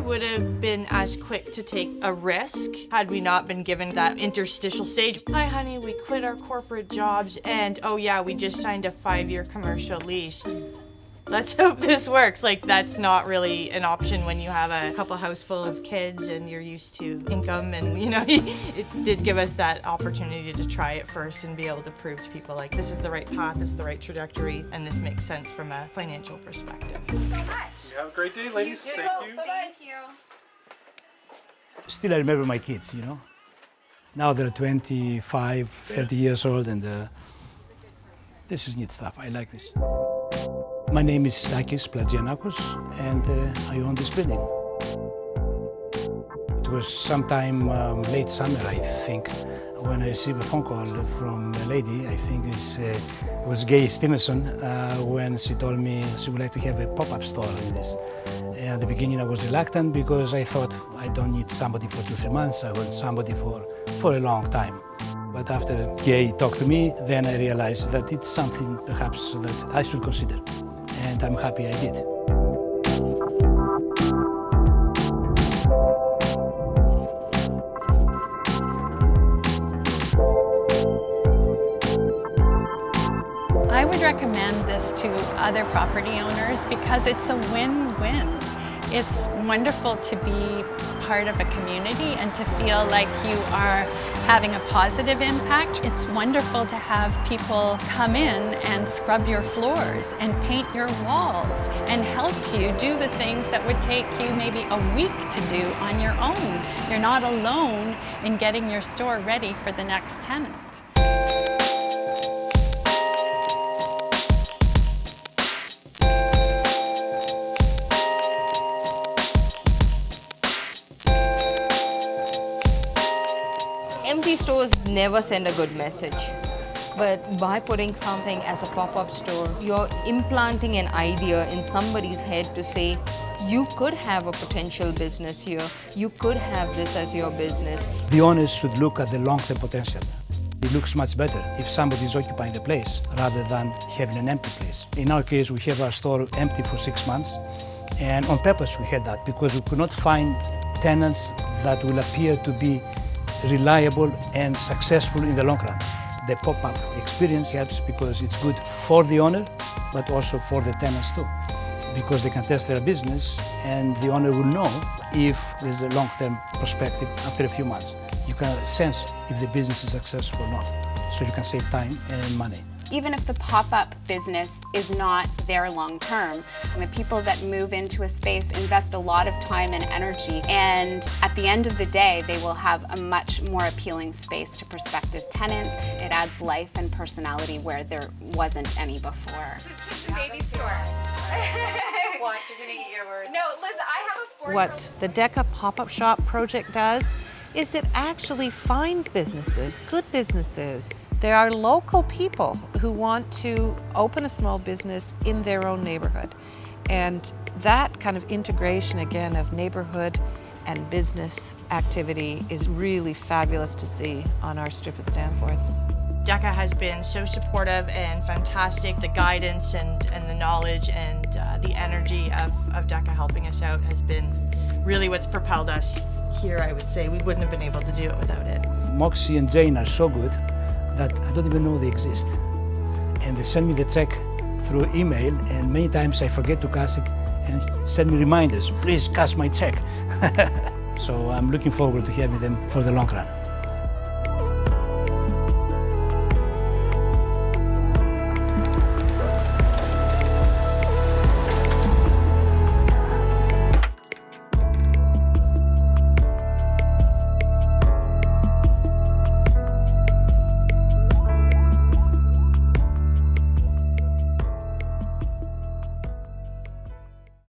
would have been as quick to take a risk had we not been given that interstitial stage. Hi, honey, we quit our corporate jobs and oh yeah, we just signed a five-year commercial lease. Let's hope this works. Like that's not really an option when you have a couple house full of kids and you're used to income and you know, it did give us that opportunity to try it first and be able to prove to people like this is the right path, this is the right trajectory, and this makes sense from a financial perspective. so much. You have a great day, ladies. You. Thank you. Thank you. Still, I remember my kids, you know. Now they're 25, 30 years old, and uh, this is neat stuff. I like this. My name is Sakis Plagianakos, and uh, I own this building. It was sometime um, late summer, I think, when I received a phone call from a lady, I think uh, it was Gay Stevenson, uh, when she told me she would like to have a pop-up store in this. And at the beginning I was reluctant because I thought I don't need somebody for two, three months, I want somebody for, for a long time. But after Gay talked to me, then I realized that it's something perhaps that I should consider. And I'm happy I did. I would recommend this to other property owners because it's a win-win. It's wonderful to be part of a community and to feel like you are having a positive impact. It's wonderful to have people come in and scrub your floors and paint your walls and help you do the things that would take you maybe a week to do on your own. You're not alone in getting your store ready for the next tenant. Never send a good message. But by putting something as a pop-up store, you're implanting an idea in somebody's head to say, you could have a potential business here, you could have this as your business. The owners should look at the long-term potential. It looks much better if somebody is occupying the place rather than having an empty place. In our case, we have our store empty for six months, and on purpose we had that because we could not find tenants that will appear to be reliable and successful in the long run. The pop-up experience helps because it's good for the owner, but also for the tenants too, because they can test their business and the owner will know if there's a long-term perspective after a few months. You can sense if the business is successful or not, so you can save time and money. Even if the pop-up business is not there long-term, and the people that move into a space invest a lot of time and energy, and at the end of the day, they will have a much more appealing space to prospective tenants. It adds life and personality where there wasn't any before. Baby store. Watch, you're gonna eat your words. No, Liz, I have a four What the DECA pop-up shop project does is it actually finds businesses, good businesses. There are local people who want to open a small business in their own neighborhood. And that kind of integration again of neighborhood and business activity is really fabulous to see on our strip of the Danforth. DECA has been so supportive and fantastic. The guidance and, and the knowledge and uh, the energy of, of DECA helping us out has been really what's propelled us here, I would say. We wouldn't have been able to do it without it. Moxie and Jane are so good that I don't even know they exist. And they send me the check through email, and many times I forget to cash it and send me reminders, please cash my check. so I'm looking forward to having them for the long run.